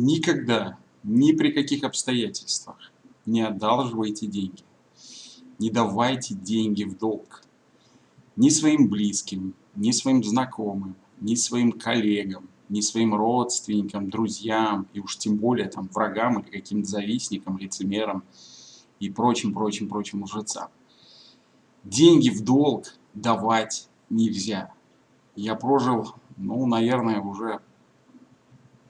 Никогда, ни при каких обстоятельствах не одалживайте деньги. Не давайте деньги в долг. Ни своим близким, ни своим знакомым, ни своим коллегам, ни своим родственникам, друзьям и уж тем более там врагам или каким-то завистникам, лицемерам и прочим, прочим, прочим лжецам. Деньги в долг давать нельзя. Я прожил, ну, наверное, уже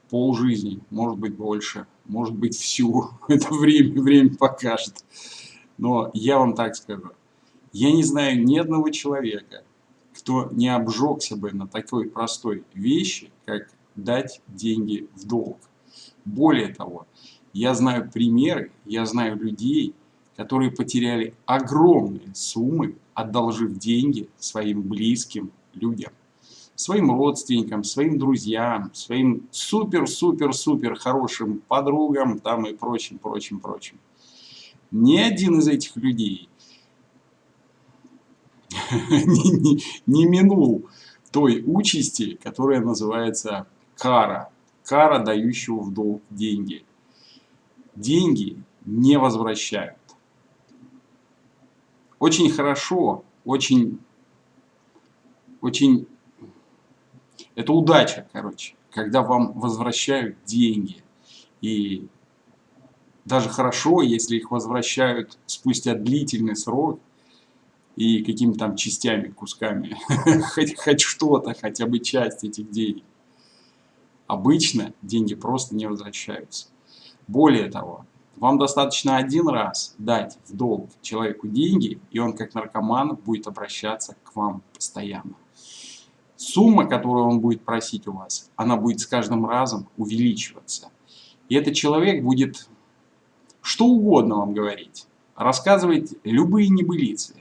полжизни, может быть больше, может быть всю. Это время, время покажет. Но я вам так скажу. Я не знаю ни одного человека, кто не обжегся бы на такой простой вещи, как дать деньги в долг. Более того, я знаю примеры, я знаю людей, которые потеряли огромные суммы, одолжив деньги своим близким людям своим родственникам, своим друзьям, своим супер-супер-супер хорошим подругам там и прочим, прочим, прочим. Ни один из этих людей не, не, не минул той участи, которая называется кара. Кара, дающего в долг деньги. Деньги не возвращают. Очень хорошо, очень, очень это удача, короче, когда вам возвращают деньги. И даже хорошо, если их возвращают спустя длительный срок и какими-то там частями, кусками, хоть, хоть что-то, хотя бы часть этих денег. Обычно деньги просто не возвращаются. Более того, вам достаточно один раз дать в долг человеку деньги, и он как наркоман будет обращаться к вам постоянно сумма, которую он будет просить у вас, она будет с каждым разом увеличиваться. И этот человек будет что угодно вам говорить, рассказывать любые небылицы.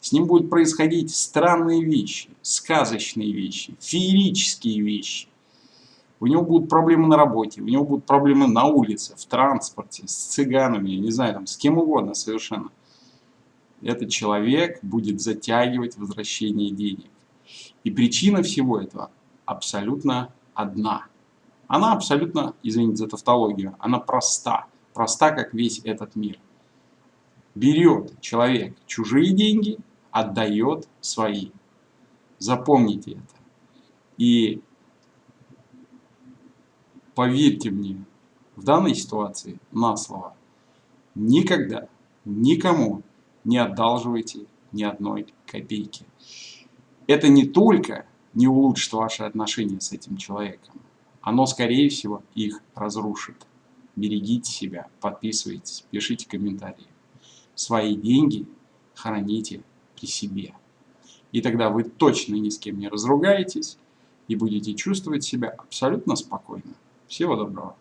С ним будут происходить странные вещи, сказочные вещи, феерические вещи. У него будут проблемы на работе, у него будут проблемы на улице, в транспорте, с цыганами, не знаю, там, с кем угодно совершенно. Этот человек будет затягивать возвращение денег. И причина всего этого абсолютно одна. Она абсолютно, извините за тавтологию, она проста. Проста, как весь этот мир. Берет человек чужие деньги, отдает свои. Запомните это. И поверьте мне, в данной ситуации на слово, никогда никому не одалживайте ни одной копейки это не только не улучшит ваши отношения с этим человеком, оно, скорее всего, их разрушит. Берегите себя, подписывайтесь, пишите комментарии. Свои деньги храните при себе. И тогда вы точно ни с кем не разругаетесь и будете чувствовать себя абсолютно спокойно. Всего доброго.